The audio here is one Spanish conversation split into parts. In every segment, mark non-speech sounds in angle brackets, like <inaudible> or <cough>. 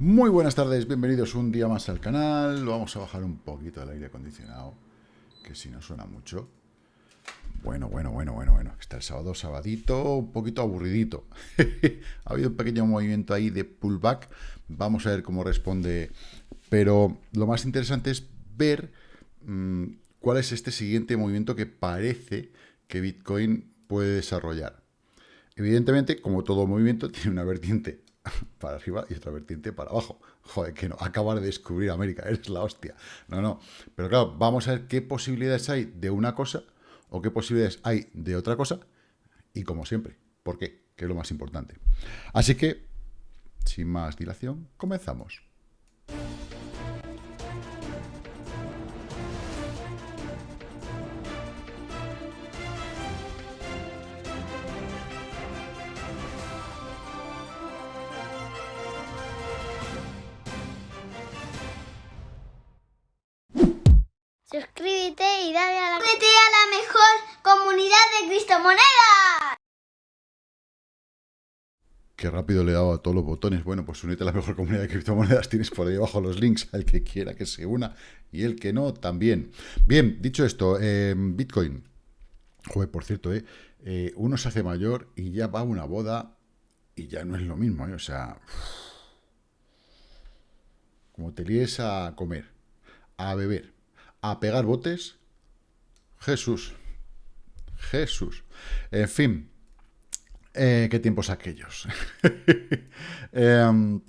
Muy buenas tardes, bienvenidos un día más al canal. Vamos a bajar un poquito el aire acondicionado, que si no suena mucho. Bueno, bueno, bueno, bueno, bueno. Está el sábado, sabadito, un poquito aburridito. <laughs> ha habido un pequeño movimiento ahí de pullback. Vamos a ver cómo responde. Pero lo más interesante es ver mmm, cuál es este siguiente movimiento que parece que Bitcoin puede desarrollar. Evidentemente, como todo movimiento, <laughs> tiene una vertiente <laughs> para arriba y otra vertiente para abajo. Joder, que no, acabar de descubrir América, eres la hostia. No, no. Pero claro, vamos a ver qué posibilidades hay de una cosa o qué posibilidades hay de otra cosa y como siempre, ¿por qué? Que es lo más importante. Así que, sin más dilación, comenzamos. Criptomonedas. Qué rápido le he dado a todos los botones. Bueno, pues únete a la mejor comunidad de criptomonedas. <laughs> Tienes por ahí abajo los links al que quiera que se una y el que no también. Bien, dicho esto, eh, Bitcoin. Joder, por cierto, eh, eh, uno se hace mayor y ya va a una boda y ya no es lo mismo. Eh, o sea, como te líes a comer, a beber, a pegar botes. Jesús. Jesús. En fin. Eh, ¿Qué tiempos aquellos? <laughs> eh,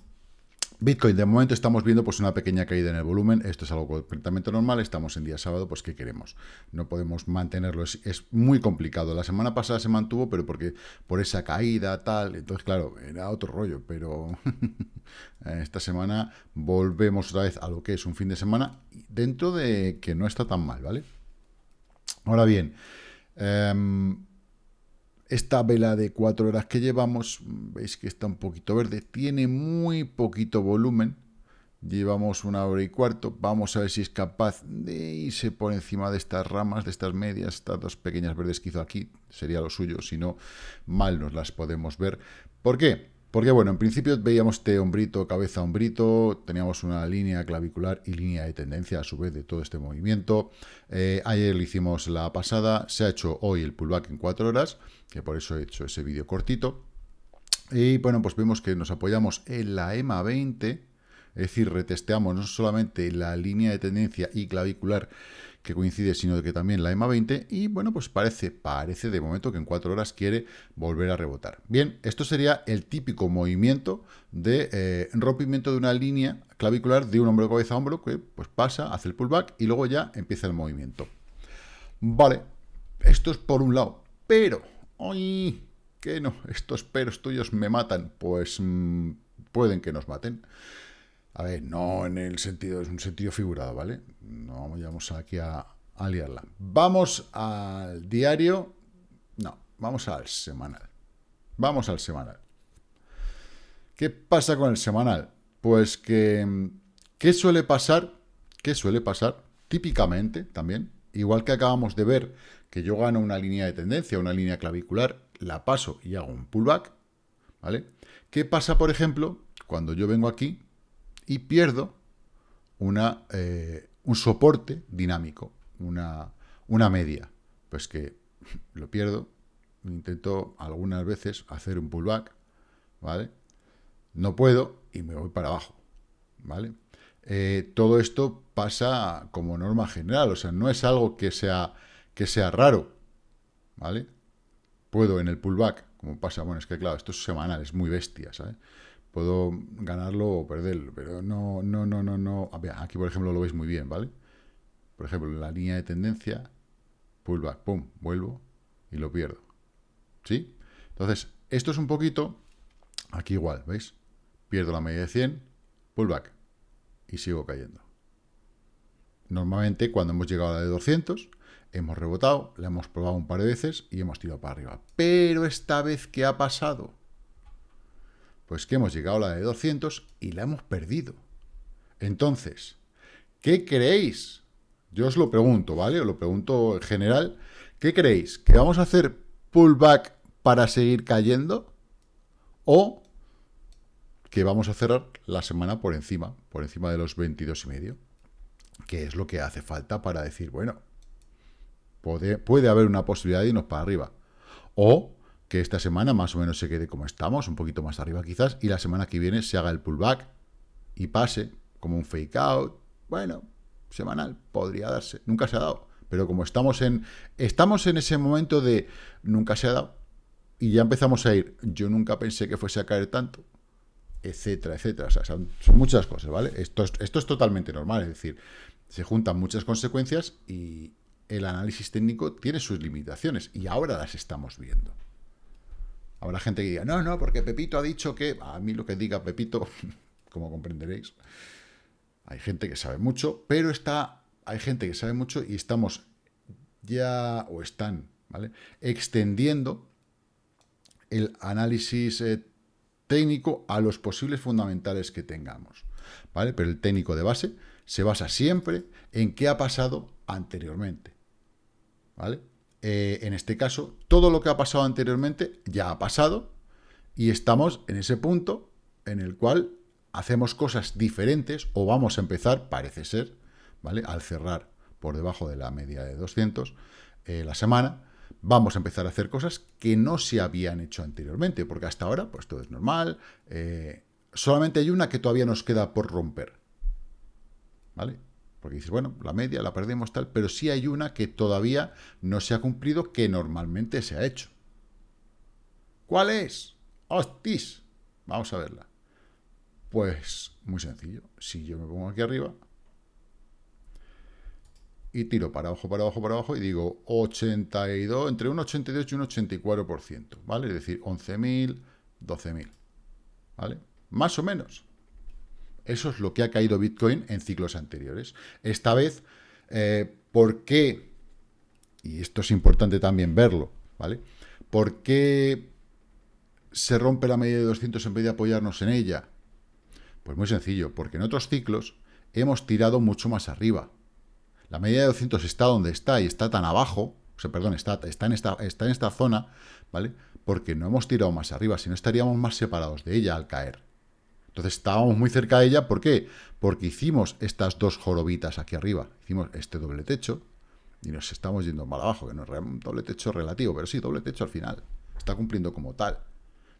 Bitcoin, de momento estamos viendo pues una pequeña caída en el volumen, esto es algo completamente normal, estamos en día sábado, pues ¿qué queremos? No podemos mantenerlo, es, es, muy complicado. La semana pasada se mantuvo, pero porque por esa caída, tal, entonces claro, era otro rollo, pero <laughs> esta semana volvemos otra vez a lo que es un fin de semana, dentro de que no está tan mal, ¿vale? Ahora bien, eh, esta vela de cuatro horas que llevamos, veis que está un poquito verde, tiene muy poquito volumen. Llevamos una hora y cuarto. Vamos a ver si es capaz de irse por encima de estas ramas, de estas medias, estas dos pequeñas verdes que hizo aquí. Sería lo suyo, si no, mal nos las podemos ver. ¿Por qué? Porque, bueno, en principio veíamos este hombrito, cabeza hombrito, teníamos una línea clavicular y línea de tendencia a su vez de todo este movimiento. Eh, ayer lo hicimos la pasada, se ha hecho hoy el pullback en cuatro horas, que por eso he hecho ese vídeo cortito. Y bueno, pues vemos que nos apoyamos en la EMA 20, es decir, retesteamos no solamente la línea de tendencia y clavicular que coincide, sino que también la EMA 20, y bueno, pues parece, parece de momento que en cuatro horas quiere volver a rebotar. Bien, esto sería el típico movimiento de eh, rompimiento de una línea clavicular de un hombro de cabeza a hombro, que pues pasa, hace el pullback y luego ya empieza el movimiento. Vale, esto es por un lado, pero, ¡ay! Que no, estos peros tuyos me matan, pues mmm, pueden que nos maten. A ver, no en el sentido, es un sentido figurado, ¿vale? No vamos aquí a, a liarla. Vamos al diario. No, vamos al semanal. Vamos al semanal. ¿Qué pasa con el semanal? Pues que, ¿qué suele pasar? ¿Qué suele pasar? Típicamente, también, igual que acabamos de ver que yo gano una línea de tendencia, una línea clavicular, la paso y hago un pullback, ¿vale? ¿Qué pasa, por ejemplo, cuando yo vengo aquí y pierdo una, eh, un soporte dinámico, una, una media. Pues que lo pierdo, intento algunas veces hacer un pullback, ¿vale? No puedo y me voy para abajo, ¿vale? Eh, todo esto pasa como norma general, o sea, no es algo que sea, que sea raro, ¿vale? Puedo en el pullback, como pasa, bueno, es que claro, esto es semanal, es muy bestia, ¿sabes? Puedo ganarlo o perderlo, pero no, no, no, no, no. Aquí, por ejemplo, lo veis muy bien, ¿vale? Por ejemplo, la línea de tendencia, pullback, pum, vuelvo y lo pierdo. ¿Sí? Entonces, esto es un poquito, aquí igual, ¿veis? Pierdo la media de 100, pullback, y sigo cayendo. Normalmente, cuando hemos llegado a la de 200, hemos rebotado, la hemos probado un par de veces y hemos tirado para arriba. Pero esta vez, ¿qué ha pasado? Pues que hemos llegado a la de 200 y la hemos perdido. Entonces, ¿qué creéis? Yo os lo pregunto, ¿vale? Os lo pregunto en general. ¿Qué creéis? ¿Que vamos a hacer pullback para seguir cayendo? ¿O que vamos a cerrar la semana por encima, por encima de los 22 y medio, que es lo que hace falta para decir, bueno, puede, puede haber una posibilidad de irnos para arriba. O que esta semana más o menos se quede como estamos, un poquito más arriba quizás, y la semana que viene se haga el pullback y pase como un fake out. Bueno, semanal, podría darse. Nunca se ha dado. Pero como estamos en, estamos en ese momento de nunca se ha dado, y ya empezamos a ir, yo nunca pensé que fuese a caer tanto, etcétera, etcétera. O sea, son, muchas cosas, ¿vale? Esto es, esto es totalmente normal, es decir, se juntan muchas consecuencias y el análisis técnico tiene sus limitaciones, y ahora las estamos viendo. Habrá gente que diga, no, no, porque Pepito ha dicho que... A mí lo que diga Pepito, <laughs> como comprenderéis, hay gente que sabe mucho, pero está, hay gente que sabe mucho y estamos ya, o están, ¿vale? Extendiendo el análisis eh, técnico a los posibles fundamentales que tengamos, ¿vale? Pero el técnico de base se basa siempre en qué ha pasado anteriormente, ¿vale? Eh, en este caso, todo lo que ha pasado anteriormente ya ha pasado y estamos en ese punto en el cual hacemos cosas diferentes o vamos a empezar, parece ser, ¿vale? Al cerrar por debajo de la media de 200 eh, la semana, vamos a empezar a hacer cosas que no se habían hecho anteriormente, porque hasta ahora pues todo es normal, eh, solamente hay una que todavía nos queda por romper, ¿vale? Porque dices, bueno, la media la perdemos tal, pero sí hay una que todavía no se ha cumplido que normalmente se ha hecho. ¿Cuál es? ¡Hostis! Vamos a verla. Pues muy sencillo. Si yo me pongo aquí arriba y tiro para abajo, para abajo, para abajo y digo 82, entre un 82 y un 84%, ¿vale? Es decir, 11.000, 12.000, ¿vale? Más o menos. Eso es lo que ha caído Bitcoin en ciclos anteriores. Esta vez, eh, ¿por qué? Y esto es importante también verlo, ¿vale? ¿Por qué se rompe la media de 200 en vez de apoyarnos en ella? Pues muy sencillo, porque en otros ciclos hemos tirado mucho más arriba. La media de 200 está donde está y está tan abajo, o sea, perdón, está, está, en esta, está en esta zona, ¿vale? Porque no hemos tirado más arriba, si no estaríamos más separados de ella al caer. Entonces estábamos muy cerca de ella, ¿por qué? Porque hicimos estas dos jorobitas aquí arriba, hicimos este doble techo, y nos estamos yendo mal abajo, que no es un doble techo relativo, pero sí, doble techo al final, está cumpliendo como tal.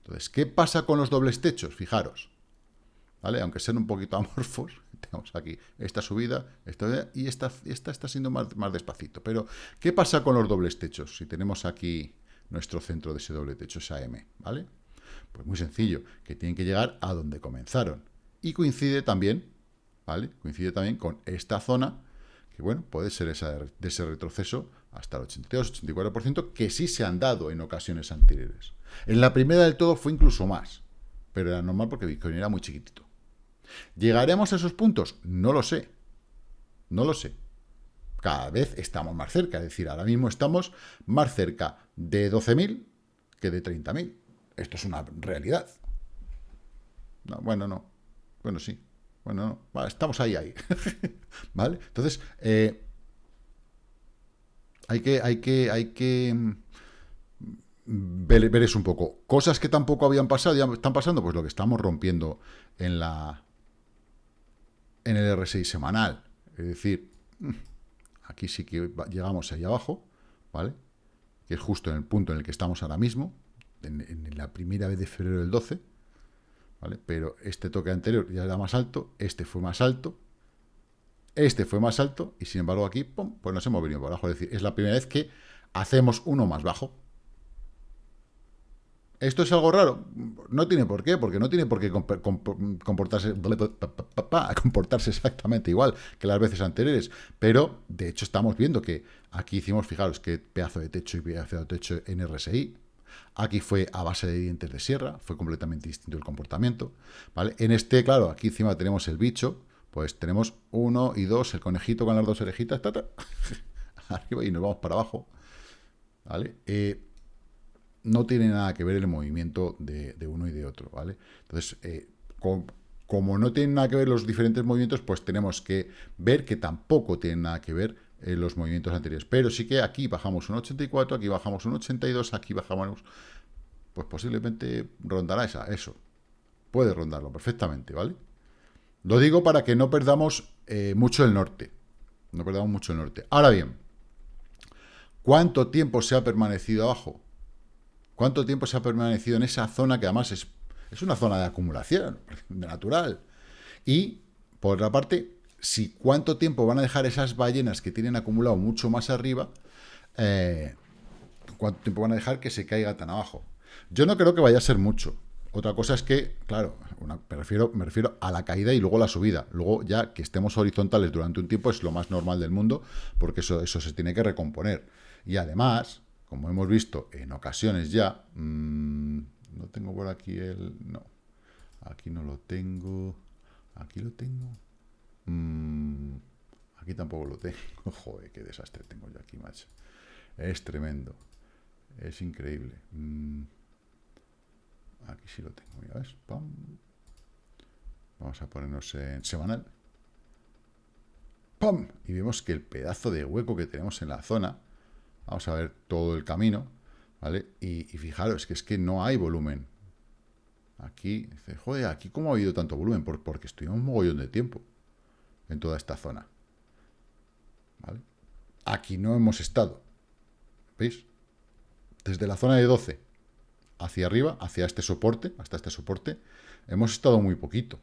Entonces, ¿qué pasa con los dobles techos? Fijaros, ¿vale? Aunque sean un poquito <laughs> amorfos, tenemos aquí esta subida, esta, y esta, esta está siendo más, más despacito. Pero, ¿qué pasa con los dobles techos? Si tenemos aquí nuestro centro de ese doble techo, esa M, ¿vale? Pues muy sencillo, que tienen que llegar a donde comenzaron. Y coincide también, ¿vale? Coincide también con esta zona, que bueno, puede ser esa de ese retroceso hasta el 82-84%, que sí se han dado en ocasiones anteriores. En la primera del todo fue incluso más, pero era normal porque Bitcoin era muy chiquitito. ¿Llegaremos a esos puntos? No lo sé. No lo sé. Cada vez estamos más cerca, es decir, ahora mismo estamos más cerca de 12.000 que de 30.000. Esto es una realidad. No, bueno, no. Bueno, sí. Bueno, no. estamos ahí, ahí. <laughs> ¿Vale? Entonces, eh, hay que, hay que, hay que mm, ver, ver, eso un poco. Cosas que tampoco habían pasado, ya están pasando, pues lo que estamos rompiendo en la en el R6 semanal. Es decir, mm, aquí sí que llegamos ahí abajo, ¿vale? Que es justo en el punto en el que estamos ahora mismo, en, la primera vez de febrero del 12, ¿vale? Pero este toque anterior ya era más alto, este fue más alto, este fue más alto, y sin embargo aquí, pues nos hemos venido por abajo. Es decir, es la primera vez que hacemos uno más bajo. ¿Esto es algo raro? No tiene por qué, porque no tiene por qué comportarse, <laughs> comportarse exactamente igual que las veces anteriores. Pero, de hecho, estamos viendo que aquí hicimos, fijaros, qué pedazo de techo y pedazo de techo en RSI. Aquí fue a base de dientes de sierra, fue completamente distinto el comportamiento. ¿vale? En este, claro, aquí encima tenemos el bicho, pues tenemos uno y dos, el conejito con las dos orejitas, <laughs> arriba y nos vamos para abajo. ¿vale? Eh, no tiene nada que ver el movimiento de, uno y de otro, ¿vale? Entonces, eh, como no tienen nada que ver los diferentes movimientos, pues tenemos que ver que tampoco tienen nada que ver los movimientos anteriores. Pero sí que aquí bajamos un 84, aquí bajamos un 82, aquí bajamos, pues posiblemente rondará esa, eso. puede rondarlo perfectamente, ¿vale? Lo digo para que no perdamos eh, mucho el norte. No perdamos mucho el norte. Ahora bien, ¿cuánto tiempo se ha permanecido abajo? ¿Cuánto tiempo se ha permanecido en esa zona que además es, es una zona de acumulación <laughs> natural? Y, por otra parte, si cuánto tiempo van a dejar esas ballenas que tienen acumulado mucho más arriba, eh, cuánto tiempo van a dejar que se caiga tan abajo. Yo no creo que vaya a ser mucho. Otra cosa es que, claro, me, refiero, me refiero a la caída y luego la subida. Luego ya que estemos horizontales durante un tiempo es lo más normal del mundo, porque eso, eso se tiene que recomponer. Y además, como hemos visto en ocasiones ya, mmm, no tengo por aquí el... No, aquí no lo tengo. Aquí lo tengo. Mmm, aquí tampoco lo tengo. <laughs> Joder, qué desastre tengo yo aquí, macho. Es tremendo. Es increíble. Mmm, Aquí sí lo tengo, ya ves. Vamos a ponernos en semanal. ¡Pum! Y vemos que el pedazo de hueco que tenemos en la zona, vamos a ver todo el camino, ¿vale? Y, fijaros que es que no hay volumen. Aquí, dice, joder, aquí cómo ha habido tanto volumen, porque estuvimos un mogollón de tiempo en toda esta zona. Aquí no hemos estado. ¿Veis? Desde la zona de 12 hacia arriba, hacia este soporte, hasta este soporte, hemos estado muy poquito.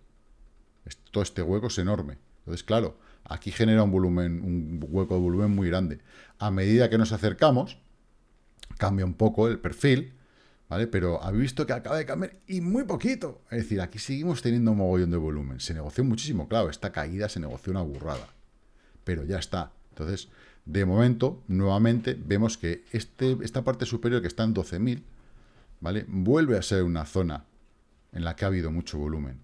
Todo este hueco es enorme. Entonces, claro, aquí genera un volumen, un hueco de volumen muy grande. A medida que nos acercamos, cambia un poco el perfil, ¿vale? Pero habéis visto que acaba de cambiar y muy poquito. Es decir, aquí seguimos teniendo un mogollón de volumen. Se negoció muchísimo, claro, esta caída se negoció una burrada. Pero ya está. Entonces, de momento, nuevamente, vemos que este, esta parte superior que está en 12.000, ¿vale? Vuelve a ser una zona en la que ha habido mucho volumen.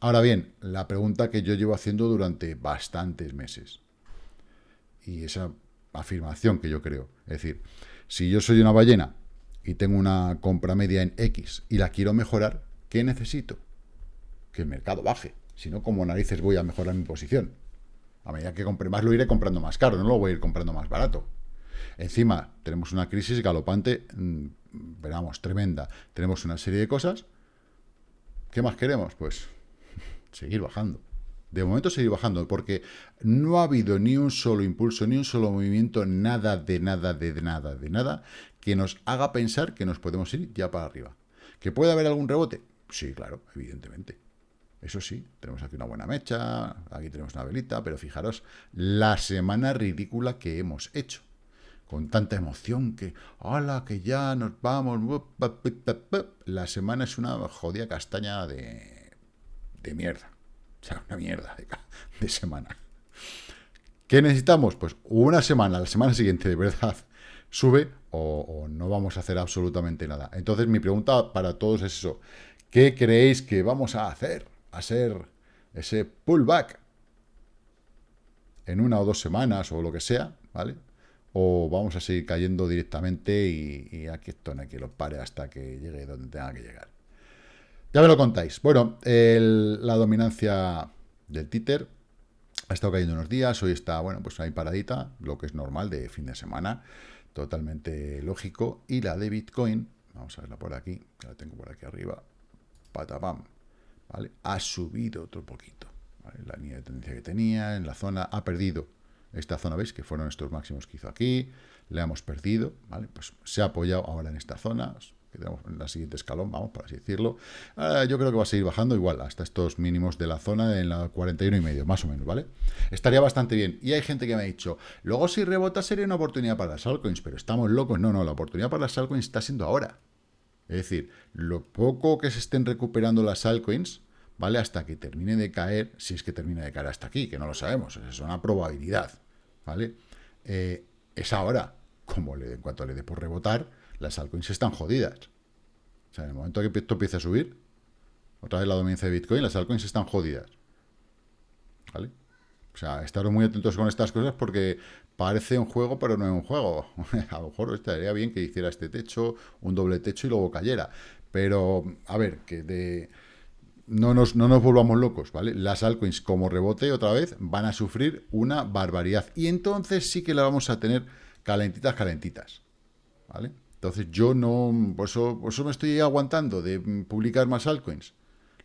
Ahora bien, la pregunta que yo llevo haciendo durante bastantes meses, y esa afirmación que yo creo, es decir, si yo soy una ballena y tengo una compra media en X y la quiero mejorar, ¿qué necesito? Que el mercado baje, si no, como narices voy a mejorar mi posición. A medida que compre más, lo iré comprando más caro, no lo voy a ir comprando más barato. Encima, tenemos una crisis galopante mm, veramos, tremenda. Tenemos una serie de cosas. ¿Qué más queremos? Pues <laughs> seguir bajando. De momento seguir bajando, porque no ha habido ni un solo impulso, ni un solo movimiento, nada de nada, de nada, de nada, que nos haga pensar que nos podemos ir ya para arriba. ¿Que puede haber algún rebote? Sí, claro, evidentemente. Eso sí, tenemos aquí una buena mecha, aquí tenemos una velita, pero fijaros la semana ridícula que hemos hecho con tanta emoción que, hola, que ya nos vamos. La semana es una jodida castaña de, de mierda. O sea, una mierda de, semana. ¿Qué necesitamos? Pues una semana, la semana siguiente de verdad <laughs> sube o, no vamos a hacer absolutamente nada. Entonces mi pregunta para todos es eso. ¿Qué creéis que vamos a hacer? A ser ese pullback en una o dos semanas o lo que sea, ¿vale? o vamos a seguir cayendo directamente y, aquí esto no que lo pare hasta que llegue donde tenga que llegar. Ya me lo contáis. Bueno, la dominancia del títer ha estado cayendo unos días, hoy está, bueno, pues ahí paradita, lo que es normal de fin de semana, totalmente lógico. Y la de Bitcoin, vamos a verla por aquí, la tengo por aquí arriba, patapam, ¿vale? Ha subido otro poquito, La línea de tendencia que tenía, en la zona, ha perdido esta zona, ¿veis? Que fueron estos máximos que hizo aquí, le hemos perdido, ¿vale? Pues se ha apoyado ahora en esta zona, en la siguiente escalón, vamos, por así decirlo. Ah, yo creo que va a seguir bajando igual, hasta estos mínimos de la zona en la 41 y medio, más o menos, ¿vale? Estaría bastante bien. Y hay gente que me ha dicho, luego si rebota sería una oportunidad para las altcoins, pero estamos locos. No, no, la oportunidad para las altcoins está siendo ahora. Es decir, lo poco que se estén recuperando las altcoins, ¿vale? Hasta que termine de caer, si es que termina de caer hasta aquí, que no lo sabemos, es una probabilidad, ¿vale? Eh, es ahora, como le, en cuanto le dé por rebotar, las altcoins están jodidas. O sea, en el momento que esto empiece a subir, otra vez la dominancia de Bitcoin, las altcoins están jodidas. ¿Vale? O sea, estaros muy atentos con estas cosas porque parece un juego, pero no es un juego. <laughs> a lo mejor estaría bien que hiciera este techo, un doble techo y luego cayera. Pero, a ver, que de no nos, no nos volvamos locos, ¿vale? Las altcoins como rebote otra vez van a sufrir una barbaridad. Y entonces sí que la vamos a tener calentitas, calentitas, ¿vale? Entonces yo no, por eso, me estoy aguantando de publicar más altcoins.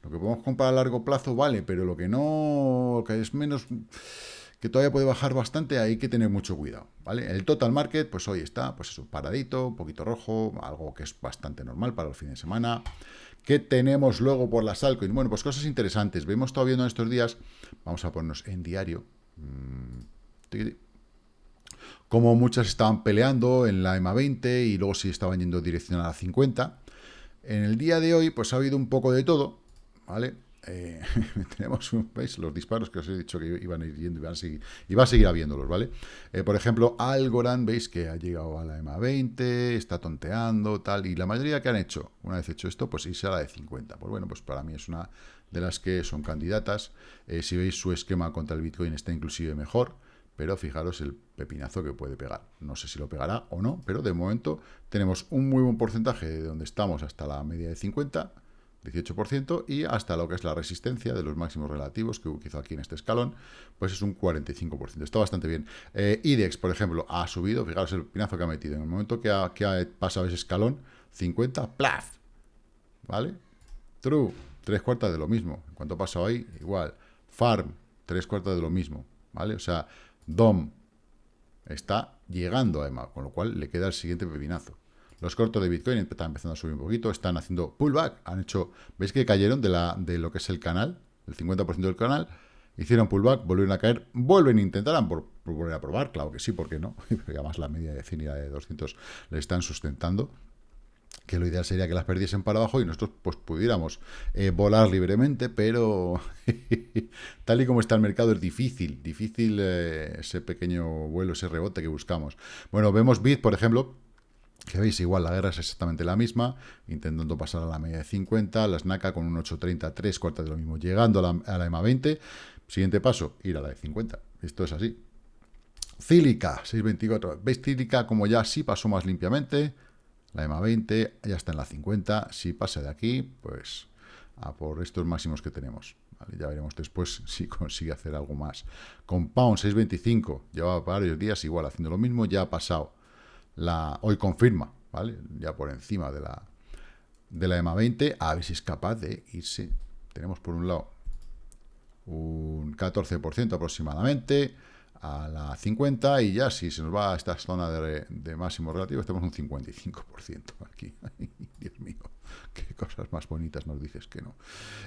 Lo que podemos comprar a largo plazo vale, pero lo que no, que es menos, que todavía puede bajar bastante, hay que tener mucho cuidado, ¿vale? El total market, pues hoy está, pues eso, paradito, un poquito rojo, algo que es bastante normal para el fin de semana. ¿Qué tenemos luego por las altcoins? Bueno, pues cosas interesantes. Vemos todavía en estos días, vamos a ponernos en diario, mm, como muchas estaban peleando en la EMA 20 y luego sí estaban yendo dirección a la 50. En el día de hoy, pues ha habido un poco de todo, ¿vale? Eh, <laughs> tenemos. Los disparos que os he dicho que iban a ir yendo y van a seguir, va a seguir habiéndolos, ¿vale? Eh, por ejemplo, Algorand, ¿veis? Que ha llegado a la EMA 20, está tonteando, tal, y la mayoría que han hecho, una vez hecho esto, pues irse a la de 50. Pues bueno, pues para mí es una de las que son candidatas. Eh, si veis su esquema contra el Bitcoin está inclusive mejor, pero fijaros el pepinazo que puede pegar. No sé si lo pegará o no, pero de momento tenemos un muy buen porcentaje de donde estamos hasta la media de 50, 18%, y hasta lo que es la resistencia de los máximos relativos que hizo aquí en este escalón, pues es un 45%. Está bastante bien. Eh, IDEX, por ejemplo, ha subido, fijaros el pepinazo que ha metido. En el momento que ha, que ha pasado ese escalón, 50, ¡plaf! ¿Vale? True, tres cuartas de lo mismo. En cuanto ha pasado ahí, igual. Farm, tres cuartas de lo mismo. ¿Vale? O sea, DOM está llegando a EMA, con lo cual le queda el siguiente pepinazo. Los cortos de Bitcoin están empezando a subir un poquito, están haciendo pullback, han hecho, ¿veis que cayeron de, la, de lo que es el canal? El 50% del canal, hicieron pullback, volvieron a caer, vuelven a intentar por, volver a probar, claro que sí, ¿por qué no? <laughs> Y además la media de 100 y la de 200 le están sustentando que lo ideal sería que las perdiesen para abajo y nosotros pues pudiéramos eh, volar libremente, pero <laughs> tal y como está el mercado es difícil, difícil eh, ese pequeño vuelo, ese rebote que buscamos. Bueno, vemos Bit, por ejemplo, que veis, igual la guerra es exactamente la misma, intentando pasar a la media de 50, las NACA con un 8.30, 3 cuartas de lo mismo, llegando a la, a la EMA 20, siguiente paso, ir a la de 50, esto es así. Cílica, 6.24, veis Cílica como ya sí pasó más limpiamente, la EMA 20 ya está en la 50. Si pasa de aquí, pues a por estos máximos que tenemos. Ya veremos después <laughs> si consigue hacer algo más. Compound 625 llevaba varios días igual haciendo lo mismo. Ya ha pasado. La, hoy confirma, ¿vale? Ya por encima de la, de la EMA 20. A ver si es capaz de irse. Tenemos por un lado un 14% aproximadamente a la 50 y ya si se nos va a esta zona de, de máximo relativo, estamos un 55% aquí. <laughs> Dios mío, qué cosas más bonitas nos dices que no.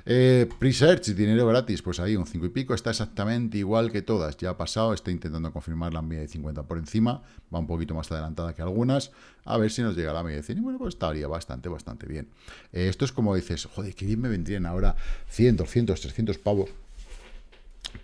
Eh, Presearch, dinero gratis, pues ahí un 5 y pico, está exactamente igual que todas. Ya ha pasado, está intentando confirmar la media de 50 por encima, va un poquito más adelantada que algunas. A ver si nos llega la media de 100. Y bueno, pues estaría bastante, bastante bien. Eh, esto es como dices, joder, qué bien me vendrían ahora 100, 200, 300 pavos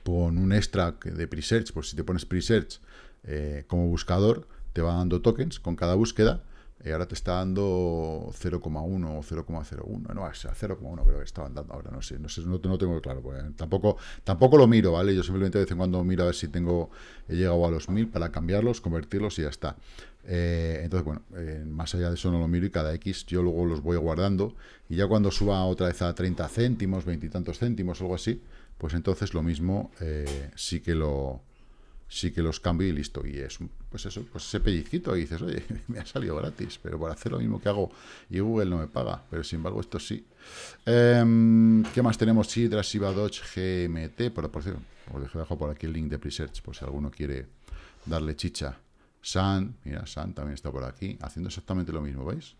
con un extra de presearch, pues si te pones presearch eh, como buscador, te va dando tokens con cada búsqueda, y ahora te está dando 0,1 o 0,01, no, 0,1 creo que estaban dando ahora, no sé, no sé, no, tengo claro, pues, tampoco, tampoco lo miro, ¿vale? Yo simplemente de vez en cuando miro a ver si tengo, he llegado a los 1000 para cambiarlos, convertirlos y ya está. Eh, entonces, bueno, eh, más allá de eso no lo miro y cada X yo luego los voy guardando y ya cuando suba otra vez a 30 céntimos, 20 y tantos céntimos, algo así, pues entonces lo mismo eh, sí que lo sí que los cambio y listo. Y es, pues eso, pues ese pellizquito y dices, oye, <laughs> me ha salido gratis, pero por hacer lo mismo que hago y Google no me paga, pero sin embargo esto sí. Em, ¿Qué más tenemos? Sidra, Siva, Dodge, GMT, por, por cierto, os dejo por aquí el link de Presearch, por si alguno quiere darle chicha. San, mira, San también está por aquí, haciendo exactamente lo mismo, ¿veis?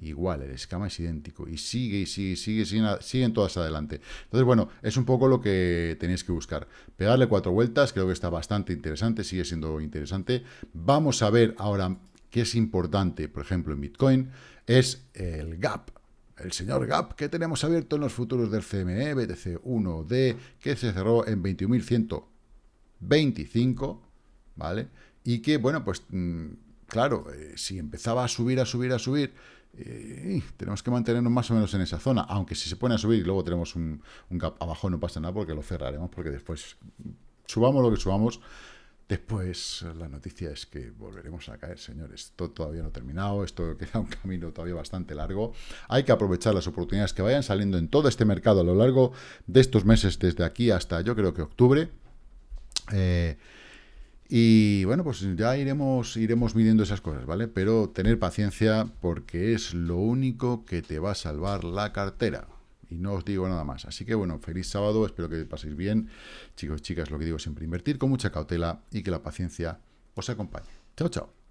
Igual, el escama es idéntico, y sigue, y sigue, sigue, siguen, todas adelante. Entonces, bueno, es un poco lo que tenéis que buscar. Pegarle cuatro vueltas, creo que está bastante interesante, sigue siendo interesante. Vamos a ver ahora qué es importante, por ejemplo, en Bitcoin, es el gap. El señor Gap que tenemos abierto en los futuros del CME, BTC 1D, que se cerró en 21.125, ¿vale? Y que, bueno, pues, mm, claro, eh, si empezaba a subir, a subir, a subir, eh, tenemos que mantenernos más o menos en esa zona, aunque si se pone a subir y luego tenemos un, gap abajo no pasa nada porque lo cerraremos, porque después subamos lo que subamos, después la noticia es que volveremos a caer, señores. Esto todavía no ha terminado, esto <laughs> queda un camino todavía bastante largo. Hay que aprovechar las oportunidades que vayan saliendo en todo este mercado a lo largo de estos meses, desde aquí hasta yo creo que octubre. Eh, y bueno, pues ya iremos, iremos midiendo esas cosas, ¿vale? Pero tener paciencia porque es lo único que te va a salvar la cartera. Y no os digo nada más. Así que bueno, feliz sábado, espero que paséis bien. Chicos, chicas, lo que digo siempre, invertir con mucha cautela y que la paciencia os acompañe. Chao, chao.